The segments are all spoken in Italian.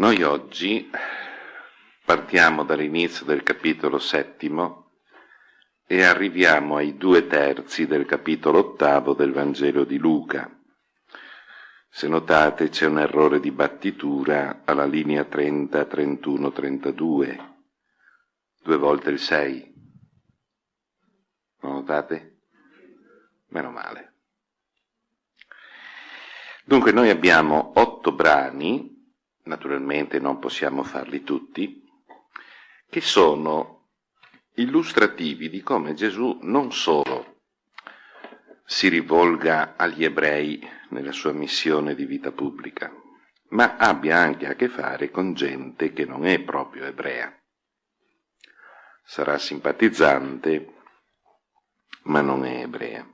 Noi oggi partiamo dall'inizio del capitolo settimo e arriviamo ai due terzi del capitolo ottavo del Vangelo di Luca. Se notate c'è un errore di battitura alla linea 30, 31, 32, due volte il 6. Lo notate? Meno male. Dunque noi abbiamo otto brani naturalmente non possiamo farli tutti, che sono illustrativi di come Gesù non solo si rivolga agli ebrei nella sua missione di vita pubblica, ma abbia anche a che fare con gente che non è proprio ebrea. Sarà simpatizzante, ma non è ebrea.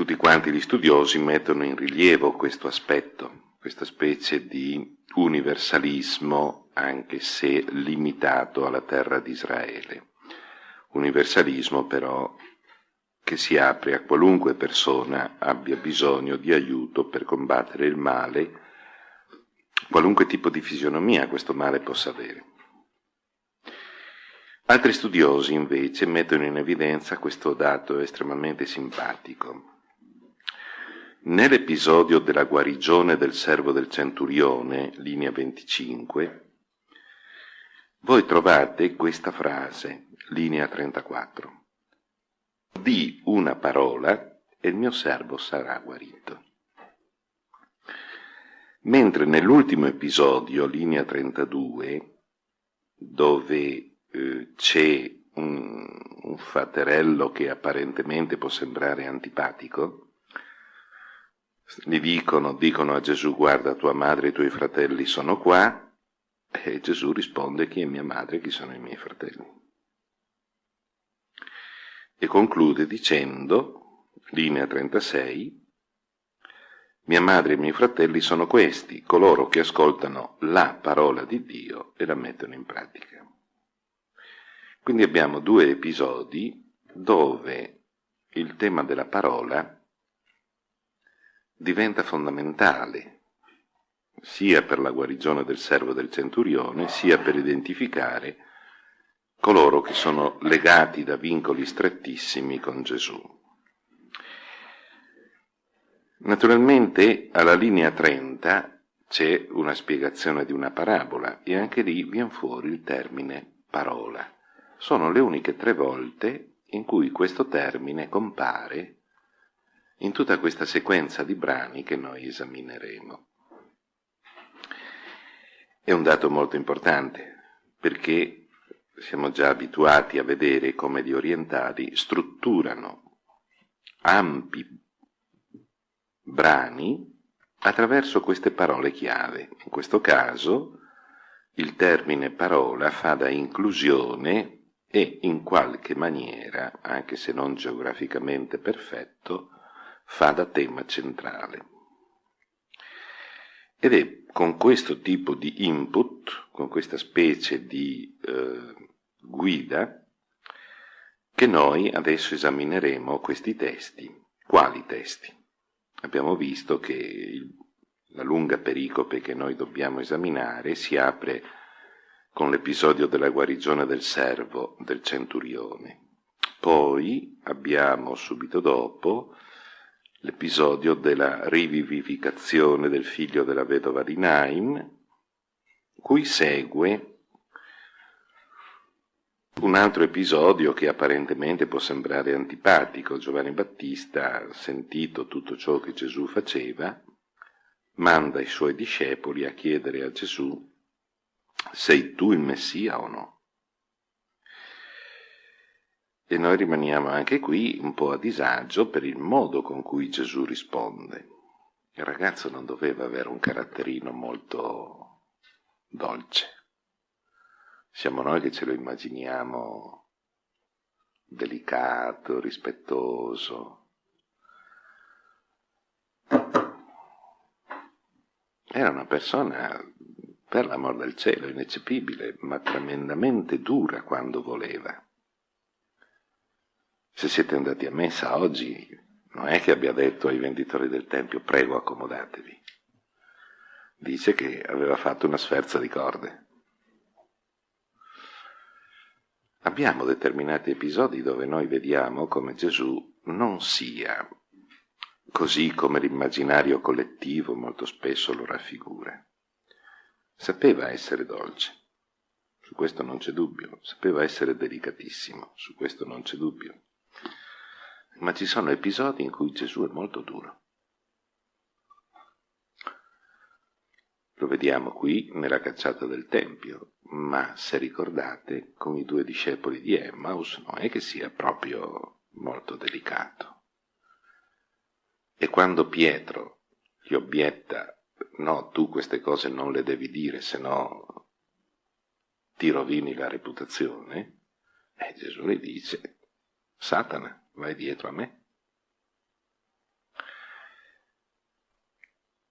Tutti quanti gli studiosi mettono in rilievo questo aspetto, questa specie di universalismo, anche se limitato alla terra di Israele. Universalismo però che si apre a qualunque persona abbia bisogno di aiuto per combattere il male, qualunque tipo di fisionomia questo male possa avere. Altri studiosi invece mettono in evidenza questo dato estremamente simpatico. Nell'episodio della guarigione del servo del centurione, linea 25, voi trovate questa frase, linea 34. Di una parola e il mio servo sarà guarito. Mentre nell'ultimo episodio, linea 32, dove eh, c'è un, un faterello che apparentemente può sembrare antipatico, gli dicono, dicono a Gesù guarda tua madre e i tuoi fratelli sono qua e Gesù risponde chi è mia madre e chi sono i miei fratelli. E conclude dicendo, linea 36, mia madre e i miei fratelli sono questi, coloro che ascoltano la parola di Dio e la mettono in pratica. Quindi abbiamo due episodi dove il tema della parola diventa fondamentale sia per la guarigione del servo del centurione, sia per identificare coloro che sono legati da vincoli strettissimi con Gesù. Naturalmente alla linea 30 c'è una spiegazione di una parabola e anche lì viene fuori il termine parola. Sono le uniche tre volte in cui questo termine compare in tutta questa sequenza di brani che noi esamineremo. È un dato molto importante perché siamo già abituati a vedere come gli orientali strutturano ampi brani attraverso queste parole chiave. In questo caso il termine parola fa da inclusione e in qualche maniera, anche se non geograficamente perfetto, fa da tema centrale. Ed è con questo tipo di input, con questa specie di eh, guida, che noi adesso esamineremo questi testi. Quali testi? Abbiamo visto che il, la lunga pericope che noi dobbiamo esaminare si apre con l'episodio della guarigione del servo del centurione. Poi abbiamo subito dopo l'episodio della rivivificazione del figlio della vedova di Nain, cui segue un altro episodio che apparentemente può sembrare antipatico. Giovanni Battista, sentito tutto ciò che Gesù faceva, manda i suoi discepoli a chiedere a Gesù sei tu il Messia o no? E noi rimaniamo anche qui un po' a disagio per il modo con cui Gesù risponde. Il ragazzo non doveva avere un caratterino molto dolce. Siamo noi che ce lo immaginiamo delicato, rispettoso. Era una persona, per l'amor del cielo, ineccepibile, ma tremendamente dura quando voleva. Se siete andati a messa oggi, non è che abbia detto ai venditori del Tempio, prego accomodatevi. dice che aveva fatto una sferza di corde. Abbiamo determinati episodi dove noi vediamo come Gesù non sia così come l'immaginario collettivo molto spesso lo raffigura. Sapeva essere dolce, su questo non c'è dubbio, sapeva essere delicatissimo, su questo non c'è dubbio. Ma ci sono episodi in cui Gesù è molto duro. Lo vediamo qui nella cacciata del Tempio, ma se ricordate, con i due discepoli di Emmaus non è che sia proprio molto delicato. E quando Pietro gli obietta, no, tu queste cose non le devi dire, se no ti rovini la reputazione, e Gesù gli dice, Satana, vai dietro a me.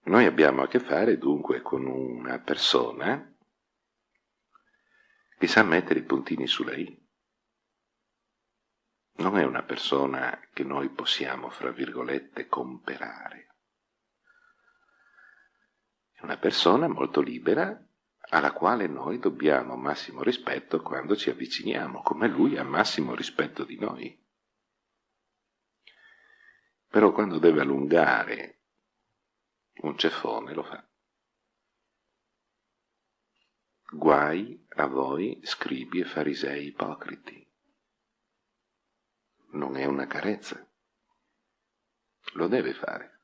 Noi abbiamo a che fare dunque con una persona che sa mettere i puntini sulle i non è una persona che noi possiamo, fra virgolette, comperare. È una persona molto libera alla quale noi dobbiamo massimo rispetto quando ci avviciniamo, come lui ha massimo rispetto di noi. Però quando deve allungare un ceffone lo fa. Guai a voi, scribi e farisei ipocriti non è una carezza. Lo deve fare.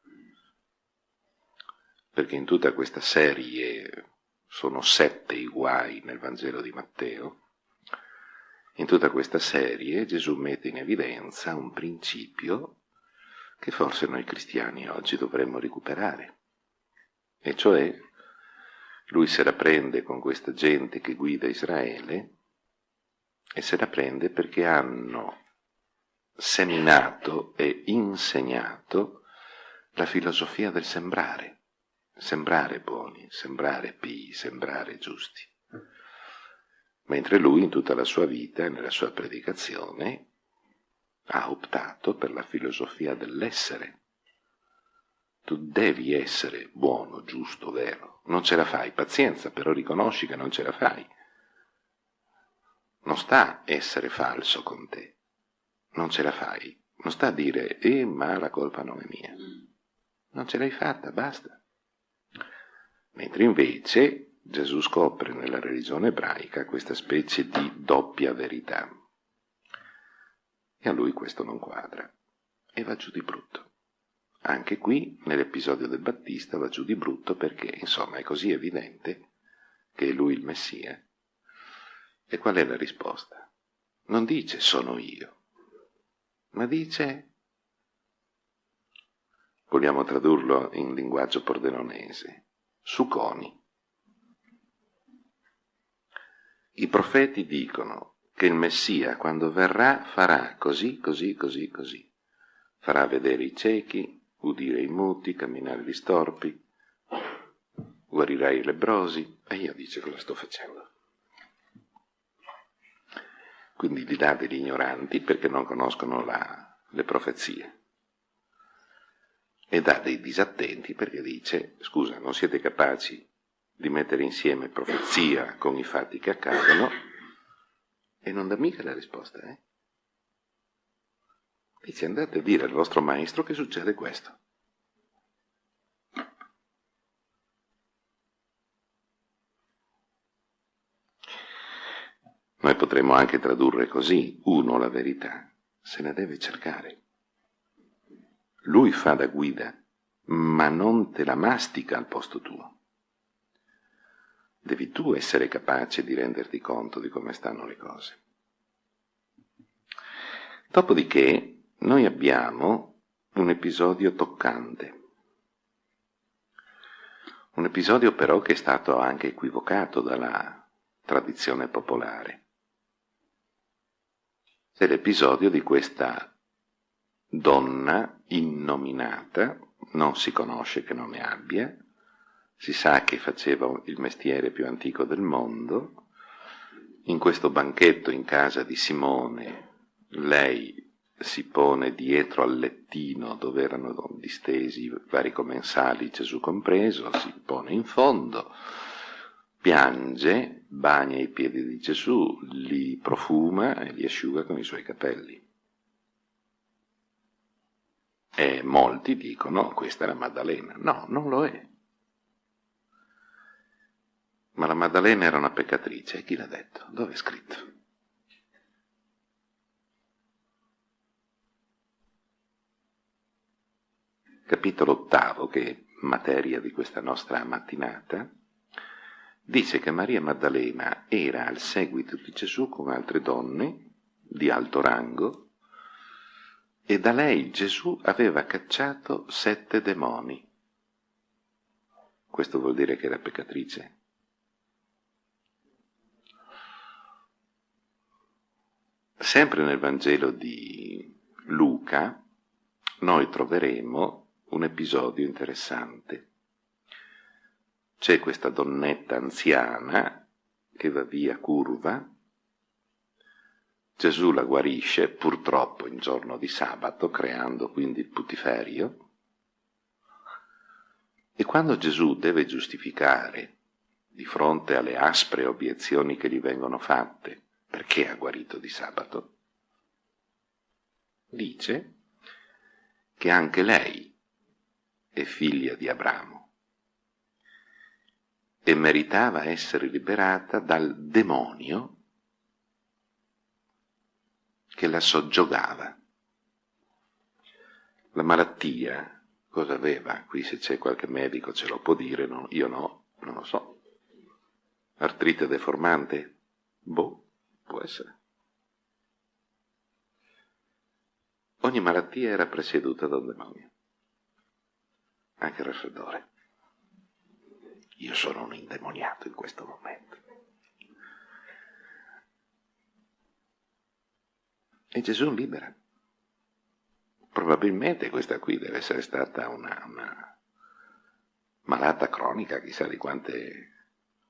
Perché in tutta questa serie, sono sette i guai nel Vangelo di Matteo, in tutta questa serie Gesù mette in evidenza un principio che forse noi cristiani oggi dovremmo recuperare, e cioè lui se la prende con questa gente che guida Israele e se la prende perché hanno seminato e insegnato la filosofia del sembrare, sembrare buoni, sembrare pii, sembrare giusti. Mentre lui in tutta la sua vita nella sua predicazione ha optato per la filosofia dell'essere. Tu devi essere buono, giusto, vero. Non ce la fai, pazienza, però riconosci che non ce la fai. Non sta essere falso con te non ce la fai. Non sta a dire, eh, ma la colpa non è mia. Non ce l'hai fatta, basta. Mentre invece Gesù scopre nella religione ebraica questa specie di doppia verità. A lui questo non quadra. E va giù di brutto. Anche qui, nell'episodio del Battista, va giù di brutto perché, insomma, è così evidente che è lui il Messia. E qual è la risposta? Non dice sono io, ma dice, vogliamo tradurlo in linguaggio pordenonese, suconi. I profeti dicono che il Messia, quando verrà, farà così, così, così, così. Farà vedere i ciechi, udire i muti, camminare gli storpi, guarirà i lebrosi. E io dice cosa sto facendo quindi li dà degli ignoranti perché non conoscono la, le profezie. E dà dei disattenti perché dice, scusa, non siete capaci di mettere insieme profezia con i fatti che accadono, e non dà mica la risposta, eh? Dice andate a dire al vostro maestro che succede questo. Noi potremmo anche tradurre così, uno la verità, se ne deve cercare. Lui fa da guida, ma non te la mastica al posto tuo. Devi tu essere capace di renderti conto di come stanno le cose. Dopodiché noi abbiamo un episodio toccante. Un episodio però che è stato anche equivocato dalla tradizione popolare c'è l'episodio di questa donna innominata, non si conosce che nome abbia, si sa che faceva il mestiere più antico del mondo, in questo banchetto in casa di Simone lei si pone dietro al lettino dove erano distesi vari commensali, Gesù compreso, si pone in fondo, piange, bagna i piedi di Gesù, li profuma e li asciuga con i suoi capelli. E molti dicono questa è la Maddalena. No, non lo è. Ma la Maddalena era una peccatrice. E chi l'ha detto? Dove è scritto? Capitolo ottavo, che è materia di questa nostra mattinata, dice che Maria Maddalena era al seguito di Gesù con altre donne di alto rango e da lei Gesù aveva cacciato sette demoni. Questo vuol dire che era peccatrice? Sempre nel Vangelo di Luca noi troveremo un episodio interessante. C'è questa donnetta anziana che va via curva, Gesù la guarisce purtroppo in giorno di sabato, creando quindi il putiferio, e quando Gesù deve giustificare di fronte alle aspre obiezioni che gli vengono fatte perché ha guarito di sabato, dice che anche lei è figlia di Abramo e meritava essere liberata dal demonio che la soggiogava. La malattia, cosa aveva? Qui se c'è qualche medico ce lo può dire, no, io no, non lo so. Artrite deformante? Boh, può essere. Ogni malattia era presieduta da un demonio, anche il raffreddore. Io sono un indemoniato in questo momento. E Gesù libera. Probabilmente questa qui deve essere stata una, una malata cronica, chissà di quante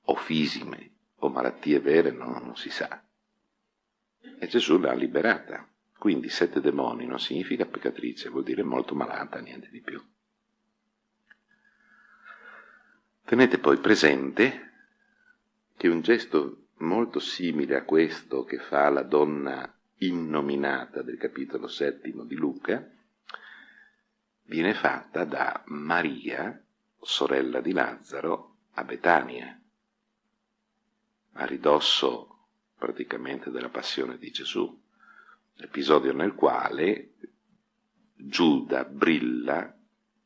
ofisime o malattie vere, no, non si sa. E Gesù l'ha liberata. Quindi sette demoni non significa peccatrice, vuol dire molto malata, niente di più. Tenete poi presente che un gesto molto simile a questo che fa la donna innominata del capitolo settimo di Luca, viene fatta da Maria, sorella di Lazzaro, a Betania, a ridosso praticamente della passione di Gesù, episodio nel quale Giuda brilla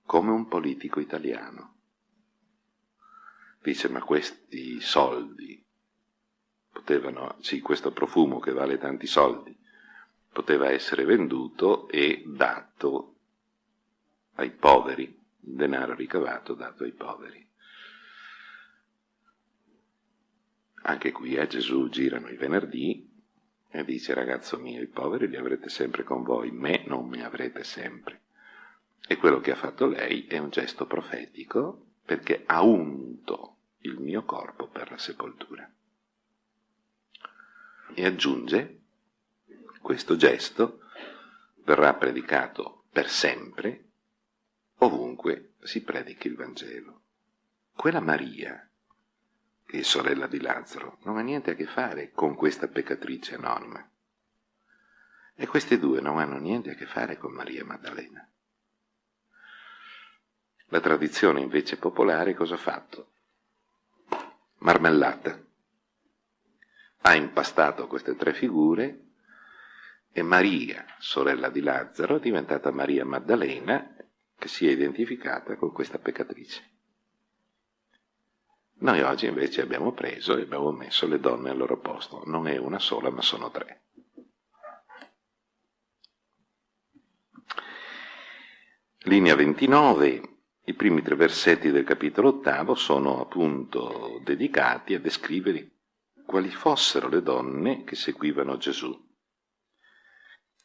come un politico italiano. Dice, ma questi soldi potevano, sì, questo profumo che vale tanti soldi, poteva essere venduto e dato ai poveri, il denaro ricavato dato ai poveri. Anche qui a Gesù girano i venerdì e dice ragazzo mio, i poveri li avrete sempre con voi, me non mi avrete sempre. E quello che ha fatto lei è un gesto profetico perché ha unto il mio corpo per la sepoltura. E aggiunge questo gesto verrà predicato per sempre ovunque si predichi il Vangelo. Quella Maria, è sorella di Lazzaro, non ha niente a che fare con questa peccatrice anonima. E queste due non hanno niente a che fare con Maria Maddalena. La tradizione invece popolare cosa ha fatto? Marmellata. Ha impastato queste tre figure e Maria, sorella di Lazzaro, è diventata Maria Maddalena, che si è identificata con questa peccatrice. Noi oggi invece abbiamo preso e abbiamo messo le donne al loro posto. Non è una sola, ma sono tre. Linea 29. I primi tre versetti del capitolo ottavo sono appunto dedicati a descrivere quali fossero le donne che seguivano Gesù.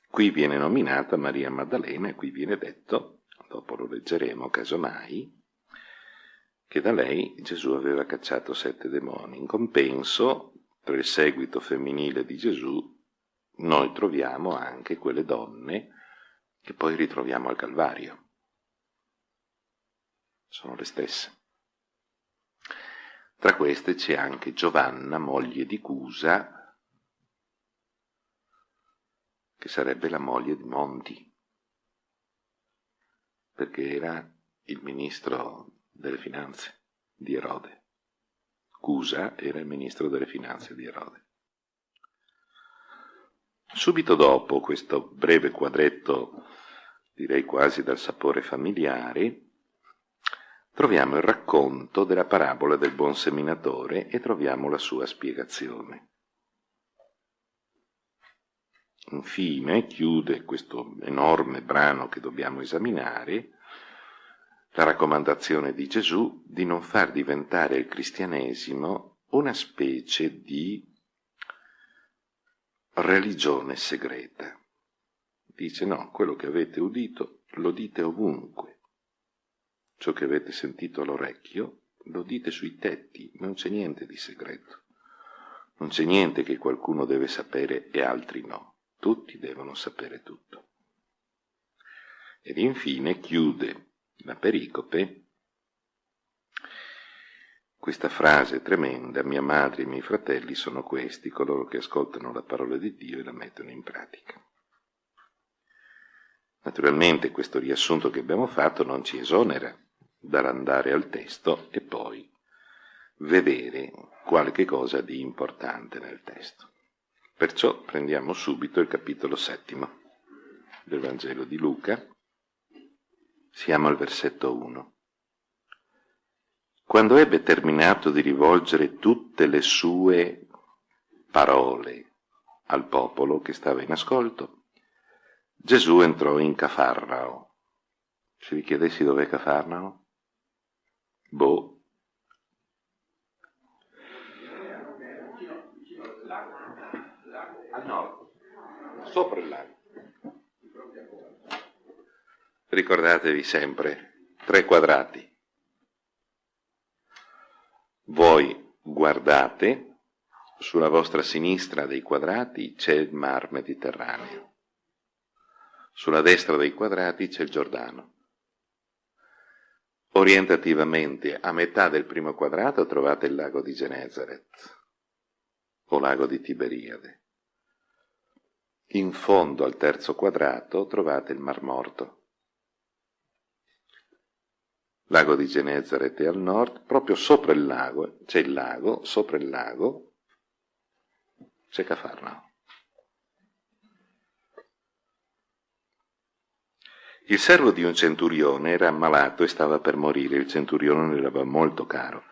Qui viene nominata Maria Maddalena e qui viene detto, dopo lo leggeremo casomai, che da lei Gesù aveva cacciato sette demoni. In compenso, per il seguito femminile di Gesù, noi troviamo anche quelle donne che poi ritroviamo al Calvario. Sono le stesse. Tra queste c'è anche Giovanna, moglie di Cusa, che sarebbe la moglie di Monti, perché era il ministro delle finanze di Erode. Cusa era il ministro delle finanze di Erode. Subito dopo questo breve quadretto, direi quasi dal sapore familiare, troviamo il racconto della parabola del buon seminatore e troviamo la sua spiegazione. Infine chiude questo enorme brano che dobbiamo esaminare la raccomandazione di Gesù di non far diventare il cristianesimo una specie di religione segreta. Dice no, quello che avete udito lo dite ovunque. Ciò che avete sentito all'orecchio lo dite sui tetti, non c'è niente di segreto. Non c'è niente che qualcuno deve sapere e altri no. Tutti devono sapere tutto. Ed infine chiude la pericope questa frase tremenda, mia madre e i miei fratelli sono questi, coloro che ascoltano la parola di Dio e la mettono in pratica. Naturalmente questo riassunto che abbiamo fatto non ci esonera dall'andare al testo e poi vedere qualche cosa di importante nel testo. Perciò prendiamo subito il capitolo settimo del Vangelo di Luca, siamo al versetto 1. Quando ebbe terminato di rivolgere tutte le sue parole al popolo che stava in ascolto, Gesù entrò in Cafarnao. Se vi chiedessi dov'è Cafarnao? Boh. Al nord, sopra il lago. Ricordatevi sempre, tre quadrati voi guardate, sulla vostra sinistra dei quadrati c'è il mar Mediterraneo, sulla destra dei quadrati c'è il Giordano. Orientativamente a metà del primo quadrato trovate il lago di Genezaret o lago di Tiberiade. In fondo al terzo quadrato trovate il Mar Morto. Lago di Genezaret è al nord, proprio sopra il lago, c'è il lago, sopra il lago c'è Cafarnao. Il servo di un centurione era ammalato e stava per morire, il centurione ne era molto caro.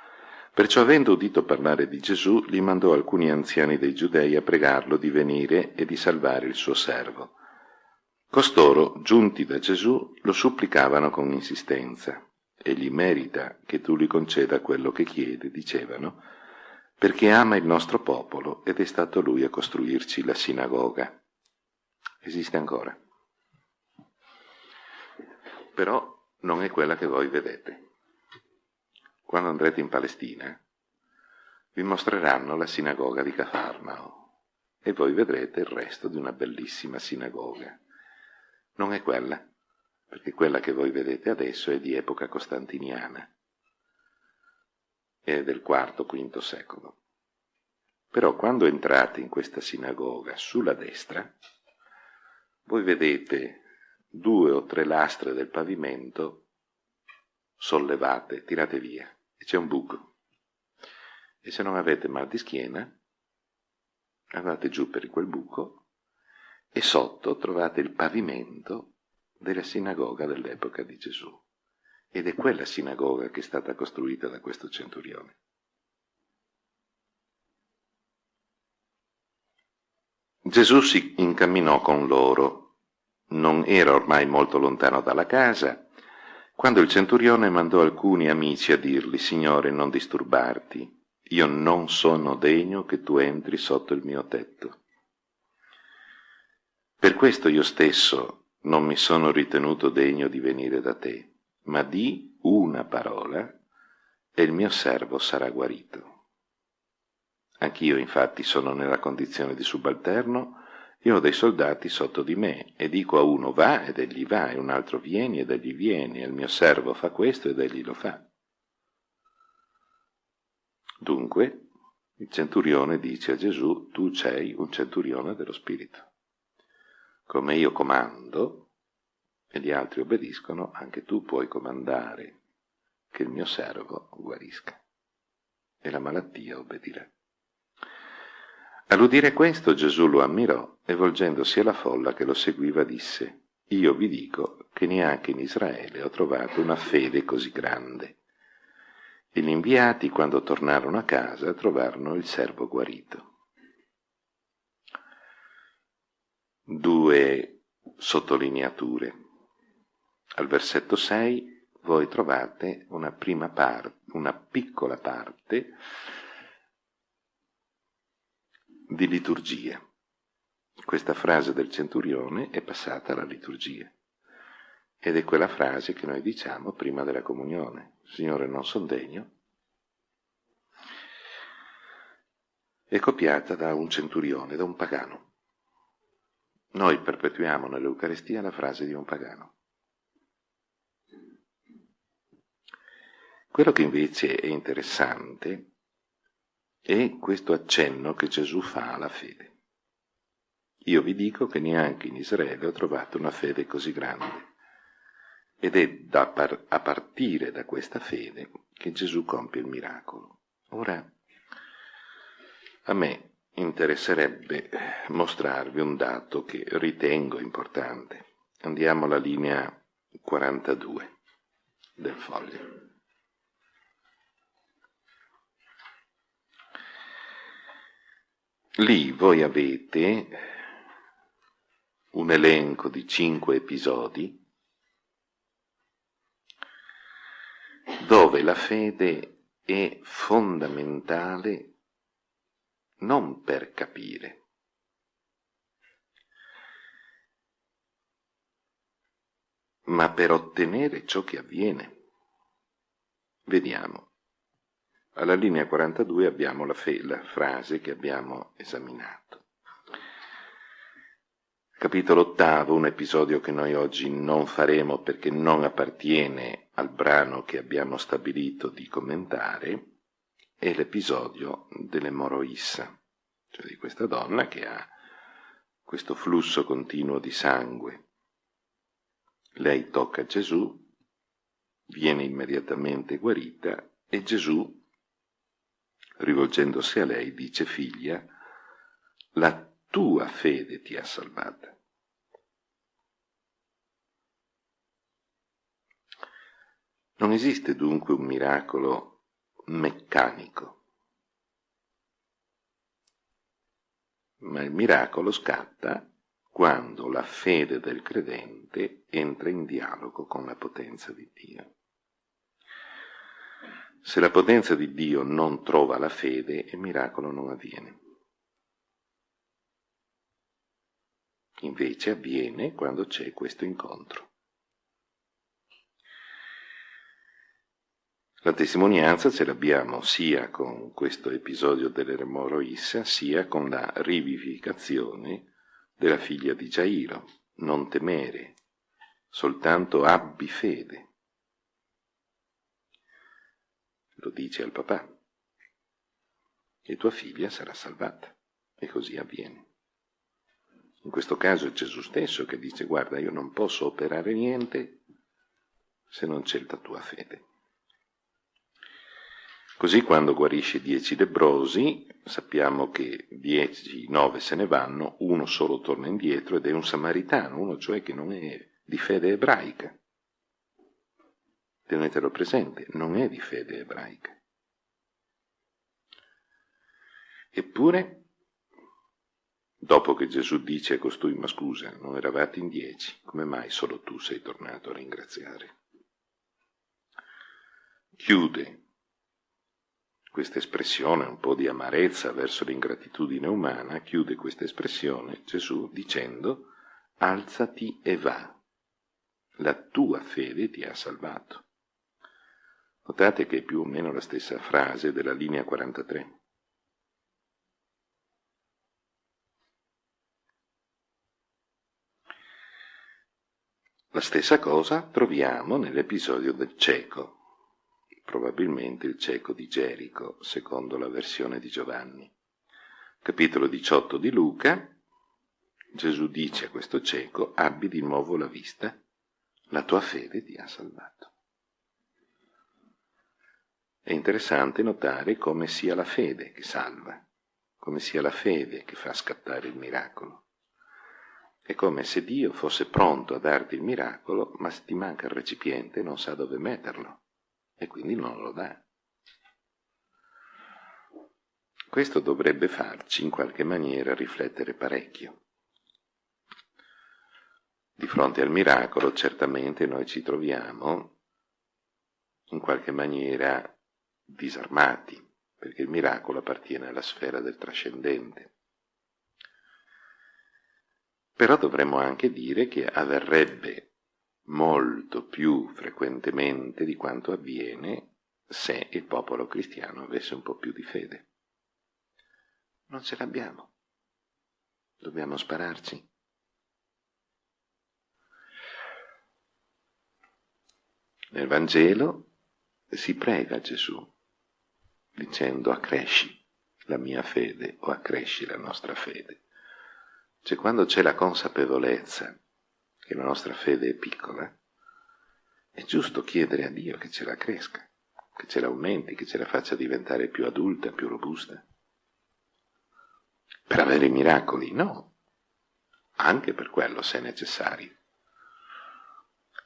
Perciò avendo udito parlare di Gesù, gli mandò alcuni anziani dei giudei a pregarlo di venire e di salvare il suo servo. Costoro, giunti da Gesù, lo supplicavano con insistenza egli merita che tu gli conceda quello che chiede, dicevano, perché ama il nostro popolo ed è stato lui a costruirci la sinagoga. Esiste ancora. Però non è quella che voi vedete. Quando andrete in Palestina, vi mostreranno la sinagoga di Cafarnao e voi vedrete il resto di una bellissima sinagoga. Non è quella perché quella che voi vedete adesso è di epoca costantiniana, è del IV-V secolo. Però quando entrate in questa sinagoga sulla destra, voi vedete due o tre lastre del pavimento sollevate, tirate via, e c'è un buco. E se non avete mal di schiena, andate giù per quel buco e sotto trovate il pavimento della sinagoga dell'epoca di Gesù. Ed è quella sinagoga che è stata costruita da questo centurione. Gesù si incamminò con loro. Non era ormai molto lontano dalla casa, quando il centurione mandò alcuni amici a dirgli, Signore, non disturbarti, io non sono degno che tu entri sotto il mio tetto. Per questo io stesso non mi sono ritenuto degno di venire da te, ma di una parola e il mio servo sarà guarito. Anch'io infatti sono nella condizione di subalterno Io ho dei soldati sotto di me e dico a uno va ed egli va, e un altro vieni ed egli viene, e il mio servo fa questo ed egli lo fa. Dunque, il centurione dice a Gesù, tu sei un centurione dello Spirito. Come io comando e gli altri obbediscono, anche tu puoi comandare che il mio servo guarisca. E la malattia obbedirà. All'udire questo Gesù lo ammirò e volgendosi alla folla che lo seguiva disse, Io vi dico che neanche in Israele ho trovato una fede così grande. E gli inviati, quando tornarono a casa, trovarono il servo guarito. Due sottolineature. Al versetto 6 voi trovate una prima parte, una piccola parte di liturgia. Questa frase del centurione è passata alla liturgia ed è quella frase che noi diciamo prima della comunione. Signore, non sono degno. È copiata da un centurione, da un pagano. Noi perpetuiamo nell'Eucaristia la frase di un pagano. Quello che invece è interessante è questo accenno che Gesù fa alla fede. Io vi dico che neanche in Israele ho trovato una fede così grande. Ed è par- a partire da questa fede che Gesù compie il miracolo. Ora, a me interesserebbe mostrarvi un dato che ritengo importante. Andiamo alla linea 42 del foglio. Lì voi avete un elenco di cinque episodi dove la fede è fondamentale non per capire, ma per ottenere ciò che avviene. Vediamo. Alla linea 42 abbiamo la, la frase che abbiamo esaminato. Capitolo ottavo, un episodio che noi oggi non faremo perché non appartiene al brano che abbiamo stabilito di commentare, è l'episodio dell'emoroissa, cioè di questa donna che ha questo flusso continuo di sangue. Lei tocca Gesù, viene immediatamente guarita e Gesù rivolgendosi a lei, dice figlia, la tua fede ti ha salvata. Non esiste dunque un miracolo meccanico, ma il miracolo scatta quando la fede del credente entra in dialogo con la potenza di Dio. Se la potenza di Dio non trova la fede, il miracolo non avviene. Invece avviene quando c'è questo incontro. La testimonianza ce l'abbiamo sia con questo episodio dell'Eremoro Issa, sia con la rivivificazione della figlia di Gairo. Non temere, soltanto abbi fede. lo dice al papà, e tua figlia sarà salvata. E così avviene. In questo caso è Gesù stesso che dice, guarda, io non posso operare niente se non c'è la tua fede. Così quando guarisce dieci lebrosi, sappiamo che dieci, nove se ne vanno, uno solo torna indietro ed è un samaritano, uno cioè che non è di fede ebraica tenetelo presente, non è di fede ebraica. Eppure, dopo che Gesù dice a costui, ma scusa, non eravate in dieci, come mai solo tu sei tornato a ringraziare? Chiude questa espressione, un po' di amarezza verso l'ingratitudine umana, chiude questa espressione Gesù dicendo alzati e va, la tua fede ti ha salvato. Notate che è più o meno la stessa frase della linea 43. La stessa cosa troviamo nell'episodio del cieco, probabilmente il cieco di Gerico, secondo la versione di Giovanni. Capitolo 18 di Luca, Gesù dice a questo cieco, abbi di nuovo la vista, la tua fede ti ha salvato. È interessante notare come sia la fede che salva, come sia la fede che fa scattare il miracolo. È come se Dio fosse pronto a darti il miracolo, ma se ti manca il recipiente non sa dove metterlo e quindi non lo dà. Questo dovrebbe farci in qualche maniera riflettere parecchio. Di fronte al miracolo certamente noi ci troviamo in qualche maniera disarmati, perché il miracolo appartiene alla sfera del trascendente. Però dovremmo anche dire che avverrebbe molto più frequentemente di quanto avviene se il popolo cristiano avesse un po' più di fede. Non ce l'abbiamo. Dobbiamo spararci. Nel Vangelo si prega Gesù dicendo accresci la mia fede o accresci la nostra fede. Cioè quando c'è la consapevolezza che la nostra fede è piccola, è giusto chiedere a Dio che ce la cresca, che ce l'aumenti, che ce la faccia diventare più adulta, più robusta. Per avere i miracoli? No, anche per quello se necessario,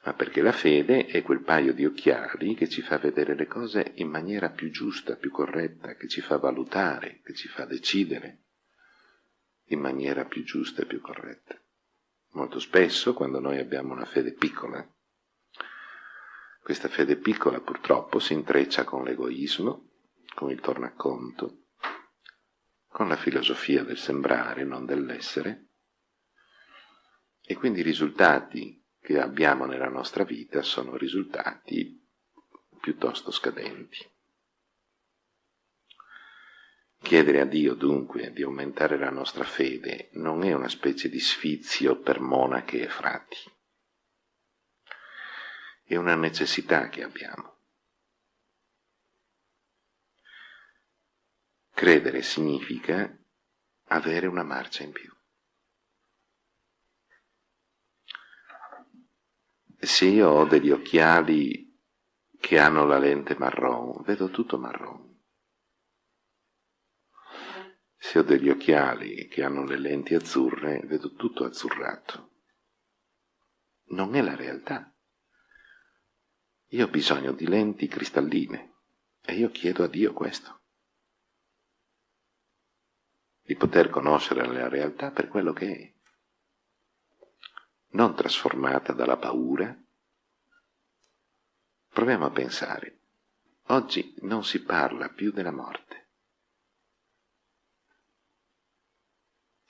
ma perché la fede è quel paio di occhiali che ci fa vedere le cose in maniera più giusta, più corretta, che ci fa valutare, che ci fa decidere in maniera più giusta e più corretta. Molto spesso, quando noi abbiamo una fede piccola, questa fede piccola purtroppo si intreccia con l'egoismo, con il tornaconto, con la filosofia del sembrare, non dell'essere, e quindi i risultati che abbiamo nella nostra vita sono risultati piuttosto scadenti. Chiedere a Dio dunque di aumentare la nostra fede non è una specie di sfizio per monache e frati, è una necessità che abbiamo. Credere significa avere una marcia in più. Se io ho degli occhiali che hanno la lente marron, vedo tutto marron. Se ho degli occhiali che hanno le lenti azzurre, vedo tutto azzurrato. Non è la realtà. Io ho bisogno di lenti cristalline e io chiedo a Dio questo. Di poter conoscere la realtà per quello che è, non trasformata dalla paura. Proviamo a pensare. Oggi non si parla più della morte.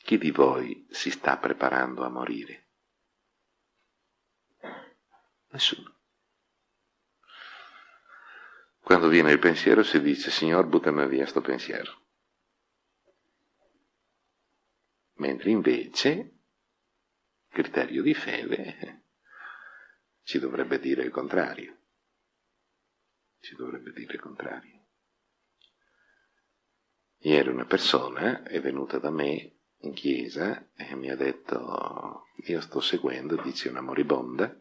Chi di voi si sta preparando a morire? Nessuno. Quando viene il pensiero si dice, Signor, buttami via sto pensiero. Mentre invece, criterio di fede, ci dovrebbe dire il contrario. Ci dovrebbe dire il contrario. Ieri una persona è venuta da me in chiesa e mi ha detto, io sto seguendo, dice una moribonda,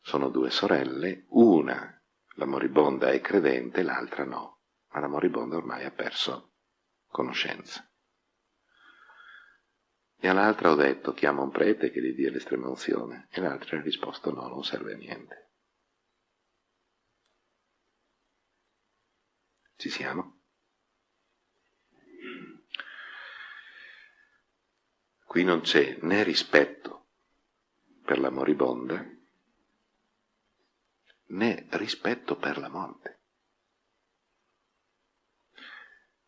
sono due sorelle, una, la moribonda è credente, l'altra no, ma la moribonda ormai ha perso conoscenza. E all'altra ho detto, chiama un prete che gli dia l'estrema unzione, e l'altra ha risposto no, non serve a niente. Ci siamo? Qui non c'è né rispetto per la moribonda, né rispetto per la morte.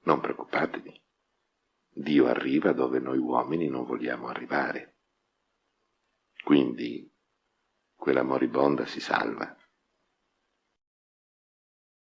Non preoccupatevi, Dio arriva dove noi uomini non vogliamo arrivare. Quindi quella moribonda si salva.